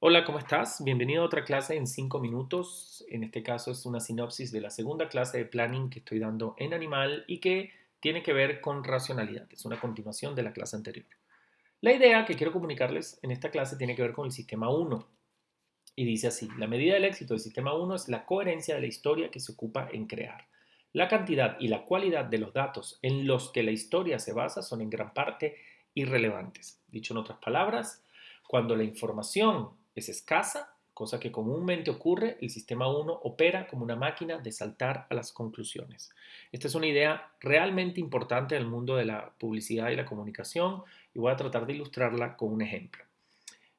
Hola, ¿cómo estás? Bienvenido a otra clase en 5 minutos. En este caso es una sinopsis de la segunda clase de planning que estoy dando en Animal y que tiene que ver con racionalidad. Es una continuación de la clase anterior. La idea que quiero comunicarles en esta clase tiene que ver con el sistema 1. Y dice así, la medida del éxito del sistema 1 es la coherencia de la historia que se ocupa en crear. La cantidad y la cualidad de los datos en los que la historia se basa son en gran parte irrelevantes. Dicho en otras palabras, cuando la información es escasa, cosa que comúnmente ocurre, el sistema 1 opera como una máquina de saltar a las conclusiones. Esta es una idea realmente importante en el mundo de la publicidad y la comunicación y voy a tratar de ilustrarla con un ejemplo.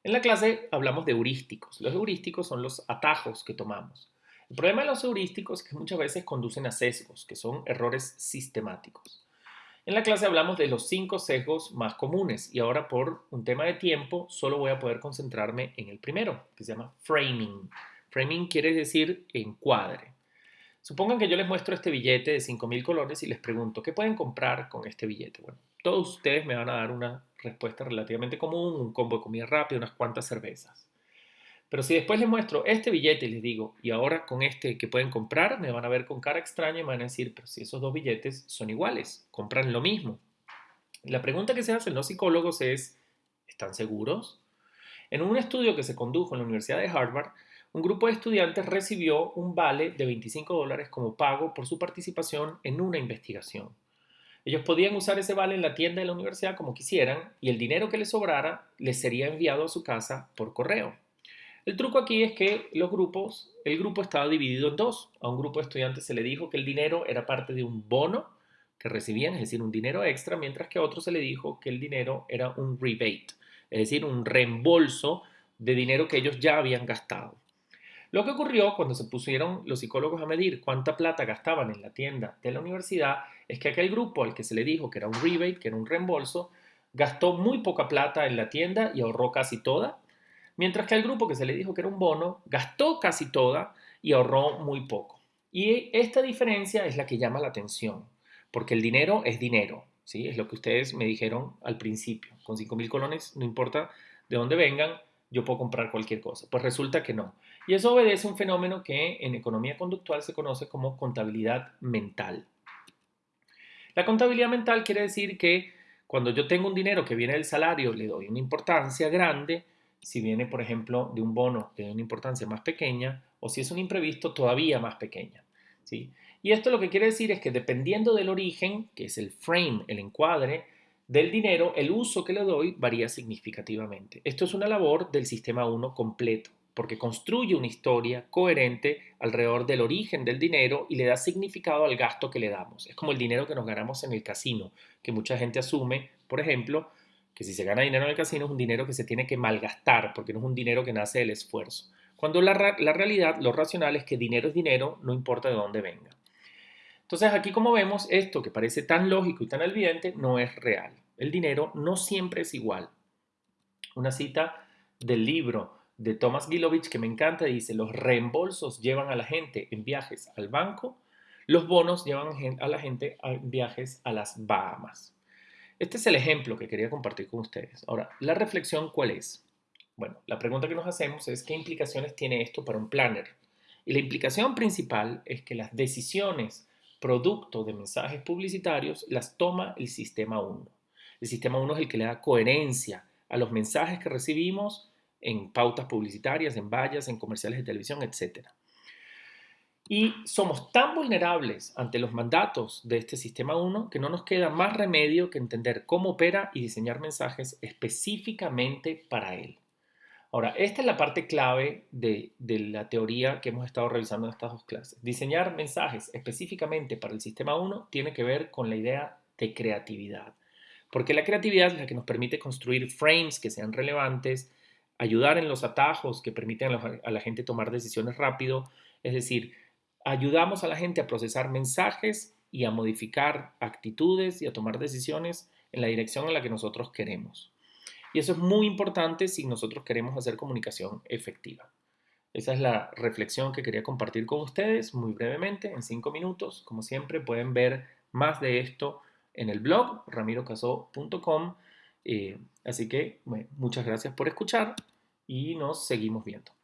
En la clase hablamos de heurísticos. Los heurísticos son los atajos que tomamos. El problema de los heurísticos es que muchas veces conducen a sesgos, que son errores sistemáticos. En la clase hablamos de los cinco sesgos más comunes y ahora por un tema de tiempo solo voy a poder concentrarme en el primero, que se llama framing. Framing quiere decir encuadre. Supongan que yo les muestro este billete de 5.000 colores y les pregunto, ¿qué pueden comprar con este billete? Bueno, todos ustedes me van a dar una respuesta relativamente común, un combo de comida rápida, unas cuantas cervezas. Pero si después les muestro este billete y les digo, y ahora con este que pueden comprar, me van a ver con cara extraña y me van a decir, pero si esos dos billetes son iguales, compran lo mismo. La pregunta que se hacen los psicólogos es, ¿están seguros? En un estudio que se condujo en la Universidad de Harvard, un grupo de estudiantes recibió un vale de 25 dólares como pago por su participación en una investigación. Ellos podían usar ese vale en la tienda de la universidad como quisieran y el dinero que les sobrara les sería enviado a su casa por correo. El truco aquí es que los grupos, el grupo estaba dividido en dos. A un grupo de estudiantes se le dijo que el dinero era parte de un bono que recibían, es decir, un dinero extra, mientras que a otros se le dijo que el dinero era un rebate, es decir, un reembolso de dinero que ellos ya habían gastado. Lo que ocurrió cuando se pusieron los psicólogos a medir cuánta plata gastaban en la tienda de la universidad es que aquel grupo al que se le dijo que era un rebate, que era un reembolso, gastó muy poca plata en la tienda y ahorró casi toda, mientras que el grupo que se le dijo que era un bono gastó casi toda y ahorró muy poco. Y esta diferencia es la que llama la atención, porque el dinero es dinero, ¿sí? Es lo que ustedes me dijeron al principio. Con 5 mil colones, no importa de dónde vengan, yo puedo comprar cualquier cosa. Pues resulta que no. Y eso obedece a un fenómeno que en economía conductual se conoce como contabilidad mental. La contabilidad mental quiere decir que cuando yo tengo un dinero que viene del salario, le doy una importancia grande, si viene, por ejemplo, de un bono de una importancia más pequeña o si es un imprevisto todavía más pequeña. ¿sí? Y esto lo que quiere decir es que dependiendo del origen, que es el frame, el encuadre, del dinero, el uso que le doy varía significativamente. Esto es una labor del sistema 1 completo, porque construye una historia coherente alrededor del origen del dinero y le da significado al gasto que le damos. Es como el dinero que nos ganamos en el casino, que mucha gente asume, por ejemplo, que si se gana dinero en el casino es un dinero que se tiene que malgastar, porque no es un dinero que nace del esfuerzo. Cuando la, la realidad, lo racional es que dinero es dinero, no importa de dónde venga. Entonces aquí como vemos, esto que parece tan lógico y tan evidente no es real. El dinero no siempre es igual. Una cita del libro de Thomas Gilovich que me encanta dice, los reembolsos llevan a la gente en viajes al banco, los bonos llevan a la gente en viajes a las Bahamas. Este es el ejemplo que quería compartir con ustedes. Ahora, la reflexión, ¿cuál es? Bueno, la pregunta que nos hacemos es ¿qué implicaciones tiene esto para un planner? Y la implicación principal es que las decisiones producto de mensajes publicitarios las toma el sistema 1. El sistema 1 es el que le da coherencia a los mensajes que recibimos en pautas publicitarias, en vallas, en comerciales de televisión, etc. Y somos tan vulnerables ante los mandatos de este sistema 1 que no nos queda más remedio que entender cómo opera y diseñar mensajes específicamente para él. Ahora, esta es la parte clave de, de, la teoría que hemos estado revisando en estas dos clases. Diseñar mensajes específicamente para el sistema 1 tiene que ver con la idea de creatividad. Porque la creatividad es la que nos permite construir frames que sean relevantes, ayudar en los atajos que permiten a la gente tomar decisiones rápido, es decir, ayudamos a la gente a procesar mensajes y a modificar actitudes y a tomar decisiones en la dirección en la que nosotros queremos. Y eso es muy importante si nosotros queremos hacer comunicación efectiva. Esa es la reflexión que quería compartir con ustedes muy brevemente, en cinco minutos. Como siempre, pueden ver más de esto en el blog ramirocaso.com. Eh, así que muchas gracias por escuchar y nos seguimos viendo.